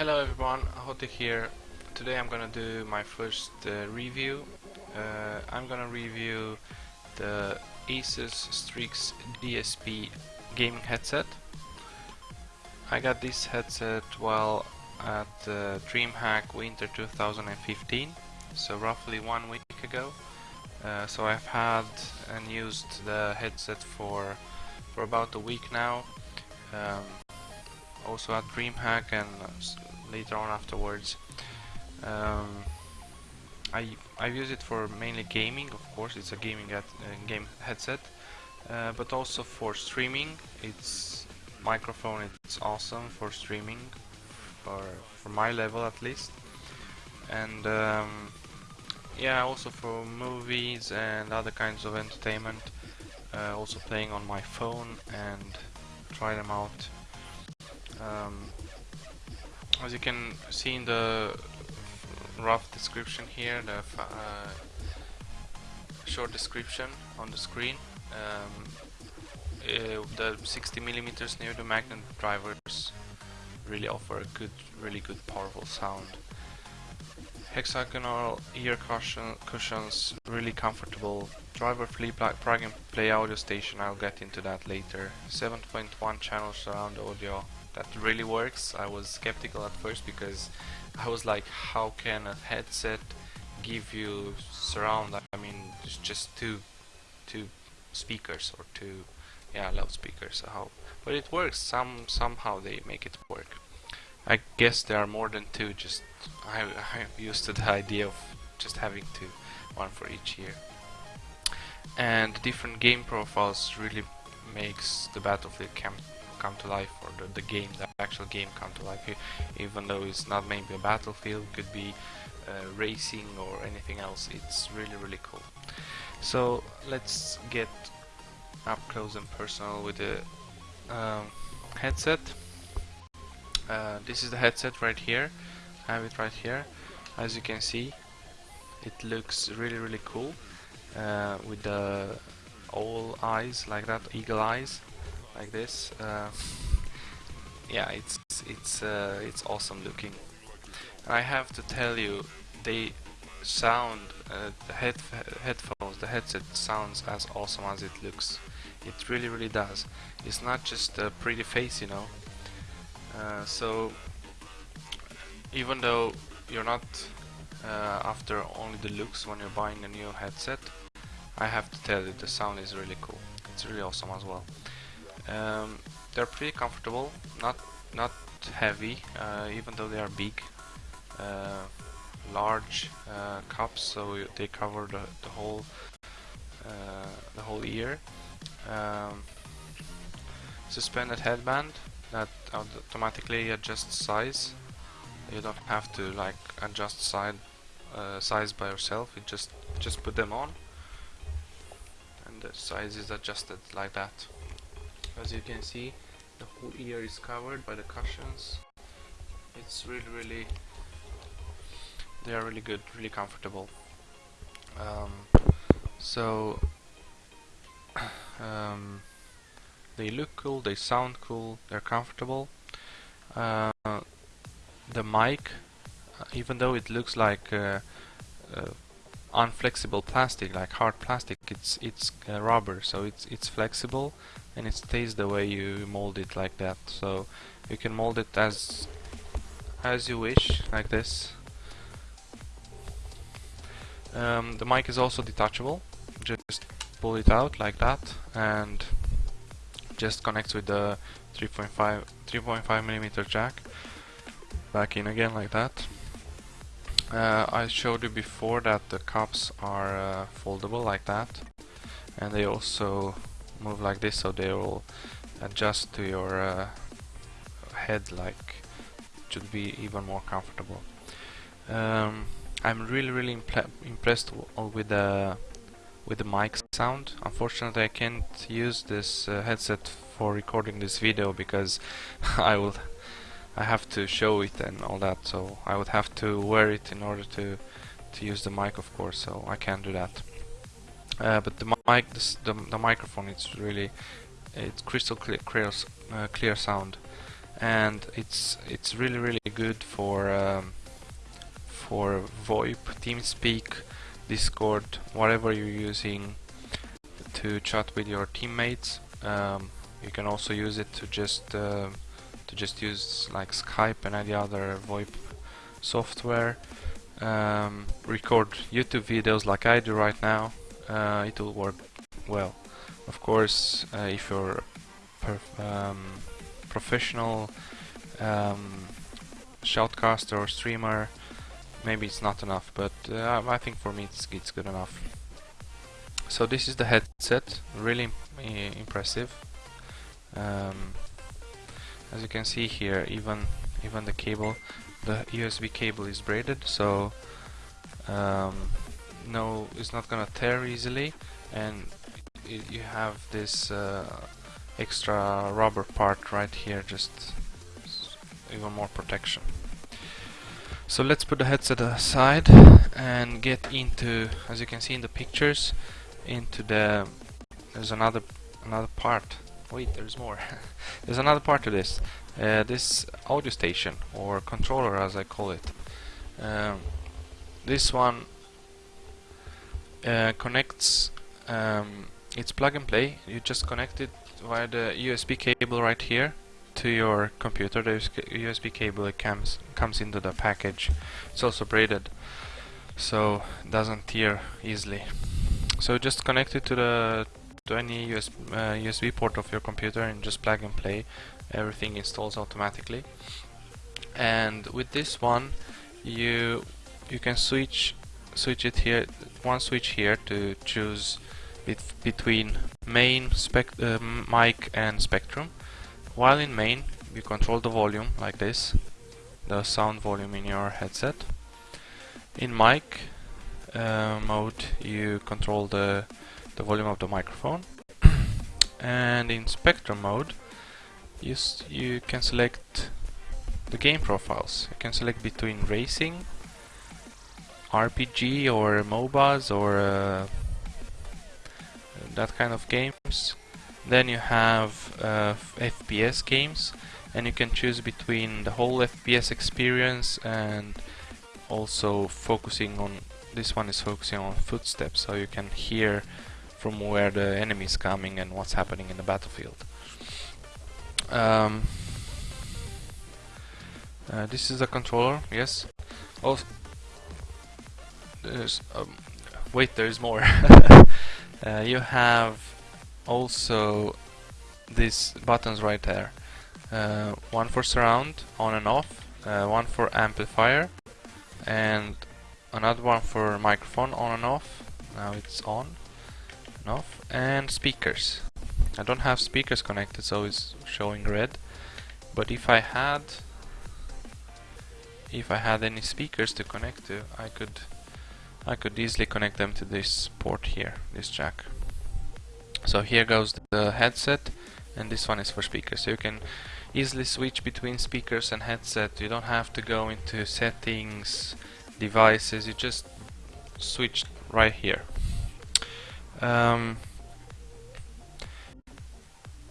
Hello everyone, Hotik here. Today I'm gonna do my first uh, review. Uh, I'm gonna review the Asus Strix DSP gaming headset. I got this headset while at uh, DreamHack Winter 2015, so roughly one week ago. Uh, so I've had and used the headset for for about a week now. Um, also at DreamHack and later on afterwards. Um, I I use it for mainly gaming, of course. It's a gaming at, uh, game headset, uh, but also for streaming. Its microphone it's awesome for streaming, for for my level at least, and um, yeah, also for movies and other kinds of entertainment. Uh, also playing on my phone and try them out. Um, as you can see in the rough description here, the uh, short description on the screen, um, uh, the 60 millimeters neodymium magnet drivers really offer a good, really good powerful sound. Hexagonal ear cushion, cushions, really comfortable. Driver free plug and play audio station, I'll get into that later. 7.1 channel surround audio, that really works. I was skeptical at first because I was like, how can a headset give you surround? I mean, it's just two, two speakers or two, yeah, loudspeakers. How? But it works. Some somehow they make it work. I guess there are more than two. Just I I'm used to the idea of just having two, one for each ear. And different game profiles really makes the Battlefield camp come to life or the, the game, the actual game come to life even though it's not maybe a battlefield, could be uh, racing or anything else, it's really really cool. So let's get up close and personal with the um, headset. Uh, this is the headset right here, I have it right here, as you can see it looks really really cool uh, with the all eyes like that, eagle eyes like this. Uh, yeah, it's it's uh, it's awesome looking. And I have to tell you, they sound uh, the head headphones, the headset sounds as awesome as it looks. It really really does. It's not just a pretty face, you know. Uh, so even though you're not uh, after only the looks when you're buying a new headset, I have to tell you the sound is really cool. It's really awesome as well. Um, they're pretty comfortable, not not heavy, uh, even though they are big, uh, large uh, cups, so they cover the, the whole uh, the whole ear. Um, suspended headband that automatically adjusts size. You don't have to like adjust side uh, size by yourself. You just just put them on, and the size is adjusted like that as you can see the whole ear is covered by the cushions. It's really really they are really good really comfortable. Um, so um, they look cool they sound cool they're comfortable. Uh, the mic uh, even though it looks like uh, uh, unflexible plastic like hard plastic it's it's uh, rubber so it's it's flexible and it stays the way you mold it like that. So you can mold it as as you wish like this. Um, the mic is also detachable. Just pull it out like that and just connects with the 3.5 3.5 millimeter jack. Back in again like that uh, I showed you before that the cups are uh, foldable like that. And they also move like this so they will adjust to your uh, head like should be even more comfortable. Um, I'm really really impressed with the with the mic sound. Unfortunately I can't use this uh, headset for recording this video because I will I have to show it and all that so I would have to wear it in order to to use the mic of course so I can't do that uh, but the mic, the, the microphone, it's really it's crystal clear, clear, uh, clear sound, and it's it's really really good for um, for VoIP, TeamSpeak, Discord, whatever you're using to chat with your teammates. Um, you can also use it to just uh, to just use like Skype and any other VoIP software. Um, record YouTube videos like I do right now. Uh, it will work well. Of course, uh, if you're um, professional um, shoutcaster or streamer, maybe it's not enough, but uh, I think for me it's, it's good enough. So this is the headset, really impressive. Um, as you can see here, even even the cable, the USB cable is braided, so um, no, it's not gonna tear easily, and it, you have this uh, extra rubber part right here, just even more protection. So let's put the headset aside and get into, as you can see in the pictures, into the there's another another part. Wait, there's more. there's another part to this. Uh, this audio station or controller, as I call it. Um, this one uh, connects. Um, it's plug and play. You just connect it via the USB cable right here to your computer. The USB cable it comes comes into the package. It's also braided, so doesn't tear easily. So just connect it to the to any USB, uh, USB port of your computer and just plug and play. Everything installs automatically. And with this one, you you can switch switch it here one switch here to choose bet between main spec uh, mic and spectrum while in main, you control the volume like this, the sound volume in your headset. In mic uh, mode, you control the, the volume of the microphone. and in spectrum mode, you, you can select the game profiles. You can select between racing, RPG or MOBAs or uh, that kind of games then you have uh, FPS games and you can choose between the whole FPS experience and also focusing on this one is focusing on footsteps so you can hear from where the enemy is coming and what's happening in the battlefield. Um, uh, this is the controller, yes. Oh, there's um, wait, there's more. uh, you have also these buttons right there. Uh, one for surround, on and off, uh, one for amplifier, and another one for microphone, on and off. Now it's on off, and speakers. I don't have speakers connected, so it's showing red. But if I had, if I had any speakers to connect to, I could, I could easily connect them to this port here, this jack. So here goes the headset and this one is for speakers. So you can easily switch between speakers and headset. You don't have to go into settings, devices, you just switch right here. Um,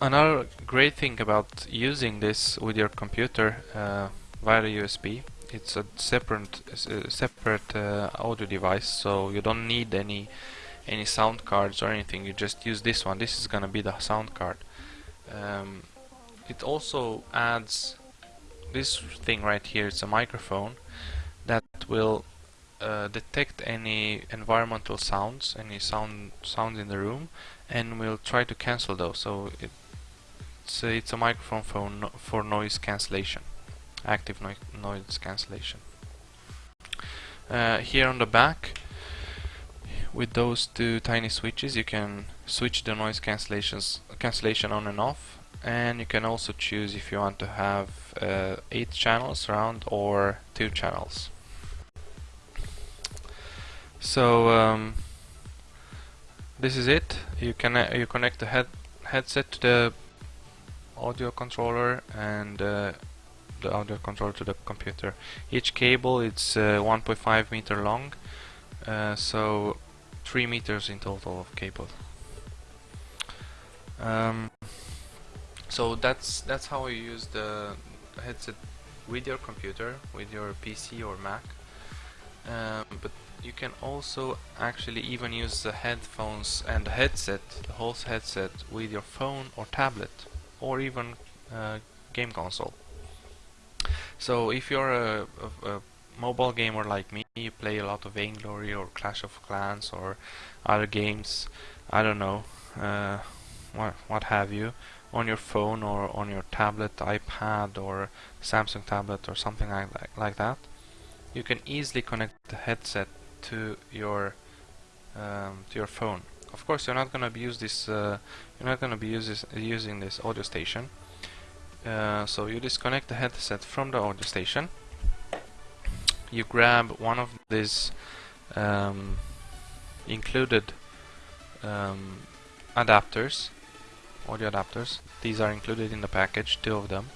another great thing about using this with your computer uh, via USB it's a separate uh, separate uh, audio device so you don't need any any sound cards or anything you just use this one. This is gonna be the sound card. Um, it also adds this thing right here it's a microphone that will uh, detect any environmental sounds any sound sounds in the room and we'll try to cancel those. So it, it's, a, it's a microphone for, no, for noise cancellation active no noise cancellation. Uh, here on the back with those two tiny switches you can switch the noise cancellations cancellation on and off. And you can also choose if you want to have uh, 8 channels around or 2 channels so um, this is it you can uh, you connect the head headset to the audio controller and uh, the audio controller to the computer each cable it's uh, 1.5 meter long uh, so 3 meters in total of cable. Um, so that's that's how you use the headset with your computer, with your PC or Mac. Um, but you can also actually even use the headphones and the headset, the whole headset, with your phone or tablet, or even uh, game console. So if you're a, a, a, mobile gamer like me, you play a lot of Vainglory or Clash of Clans or other games, I don't know, uh, what, what have you, on your phone or on your tablet, iPad or Samsung tablet or something like, like, like that, you can easily connect the headset to your um, to your phone. Of course, you're not going to use this. Uh, you're not going to be uses, using this audio station. Uh, so you disconnect the headset from the audio station. You grab one of these um, included um, adapters, audio adapters. These are included in the package, two of them.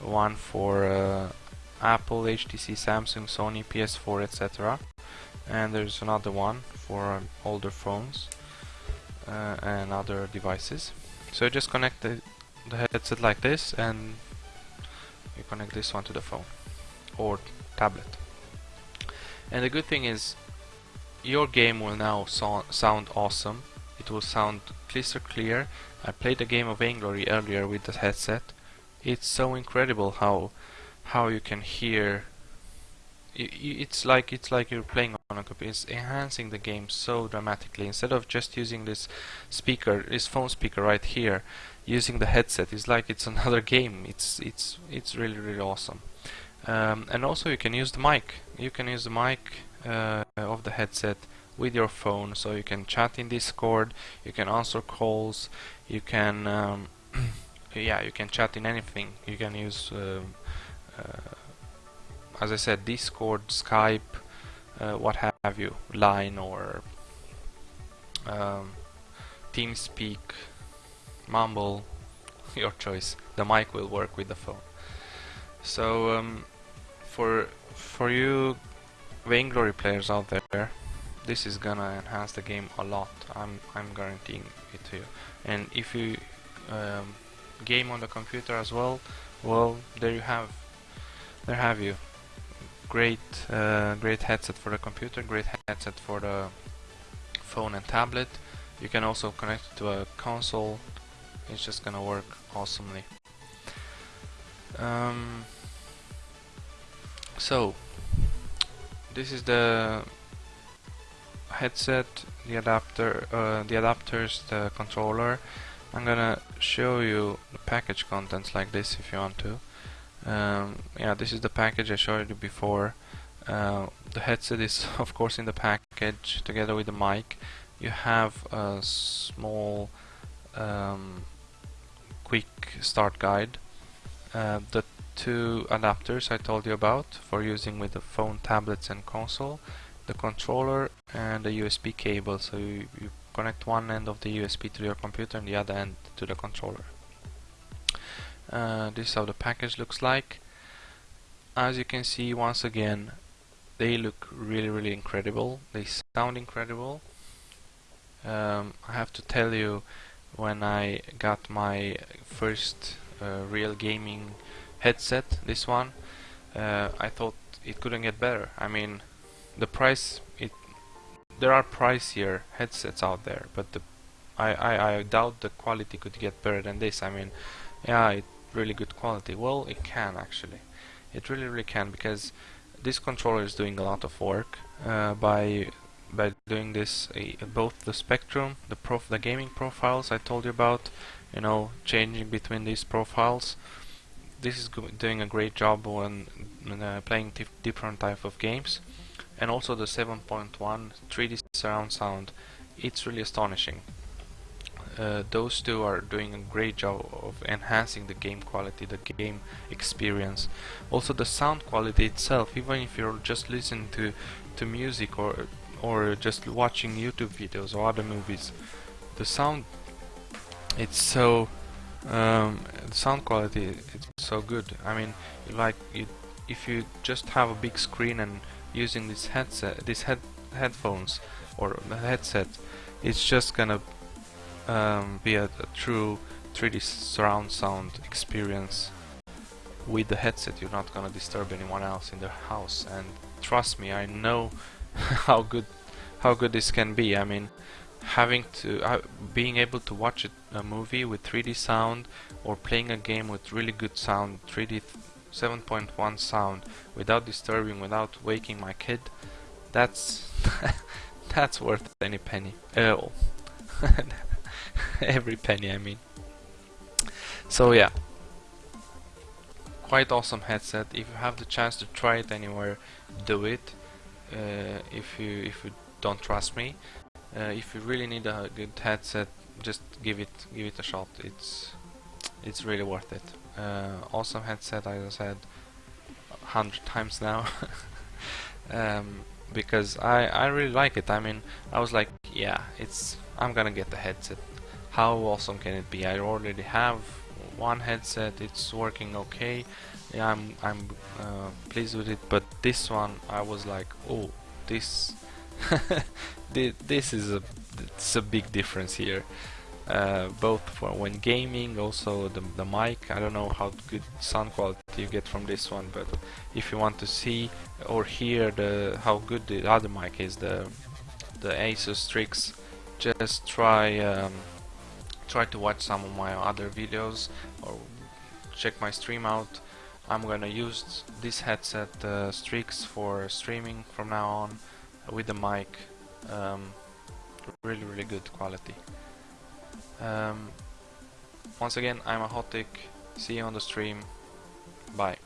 One for uh, Apple, HTC, Samsung, Sony, PS4, etc. And there's another one for um, older phones uh, and other devices. So just connect the, the headset like this and you connect this one to the phone or tablet. And the good thing is your game will now so sound awesome. It will sound crystal clear. I played a game of Vainglory earlier with the headset. It's so incredible how how you can hear it's like it's like you're playing on a computer. It's enhancing the game so dramatically. Instead of just using this speaker, this phone speaker right here, using the headset, it's like it's another game. It's it's it's really really awesome. Um, and also you can use the mic. You can use the mic uh, of the headset with your phone, so you can chat in Discord. You can answer calls. You can um, yeah, you can chat in anything. You can use um, uh, as I said Discord, Skype, uh, what have you, Line or um, TeamSpeak, Mumble, your choice. The mic will work with the phone. So um, for for you Vainglory players out there, this is gonna enhance the game a lot. I'm I'm guaranteeing it to you. And if you um, game on the computer as well, well there you have there have you. Great, uh, great headset for the computer, great headset for the phone and tablet. You can also connect it to a console. It's just gonna work awesomely. Um, so, this is the headset, the adapter, uh, the adapters, the controller. I'm gonna show you the package contents like this if you want to. Um, yeah, this is the package I showed you before. Uh, the headset is of course in the package together with the mic. You have a small um, quick start guide. Uh, the two adapters I told you about for using with the phone, tablets and console. The controller and the USB cable. So you, you connect one end of the USB to your computer and the other end to the controller. Uh, this is how the package looks like. As you can see once again they look really really incredible. They sound incredible. Um, I have to tell you when I got my first uh, real gaming headset this one uh, I thought it couldn't get better. I mean the price it there are pricier headsets out there but the I, I, I doubt the quality could get better than this. I mean yeah it really good quality? Well, it can actually. It really, really can because this controller is doing a lot of work uh, by by doing this uh, both the spectrum, the prof the gaming profiles I told you about, you know, changing between these profiles. This is doing a great job when uh, playing different type of games, and also the 7.1 3D surround sound. It's really astonishing uh, those two are doing a great job of enhancing the game quality, the game experience. Also the sound quality itself, even if you're just listening to, to music or or just watching YouTube videos or other movies, the sound it's so um, the sound quality it's so good. I mean, like you, if you just have a big screen and using this headset, these head headphones or headset, it's just gonna um, be a, true 3D surround sound experience with the headset. You're not gonna disturb anyone else in the house. And trust me I know how good how good this can be. I mean having to uh, being able to watch a, a, movie with 3D sound or playing a game with really good sound 3D 7.1 sound without disturbing without waking my kid that's that's worth any penny uh, every penny I mean. So yeah. Quite awesome headset. If you have the chance to try it anywhere do it. Uh, if you if you don't trust me. Uh, if you really need a good headset just give it give it a shot. It's it's really worth it. Uh, awesome headset as I said hundred times now. Um, because I, I really like it. I mean I was like yeah it's I'm gonna get the headset how awesome can it be? I already have one headset it's working okay. Yeah I'm, I'm uh, pleased with it but this one I was like oh this this is a it's a big difference here. Uh, both for when gaming also the, the mic. I don't know how good sound quality you get from this one but if you want to see or hear the how good the other mic is the the Asus Strix just try um, try to watch some of my other videos or check my stream out I'm gonna use this headset uh, Strix for streaming from now on with the mic. Um, really really good quality. Um, once again I'm a Ahotic see you on the stream. Bye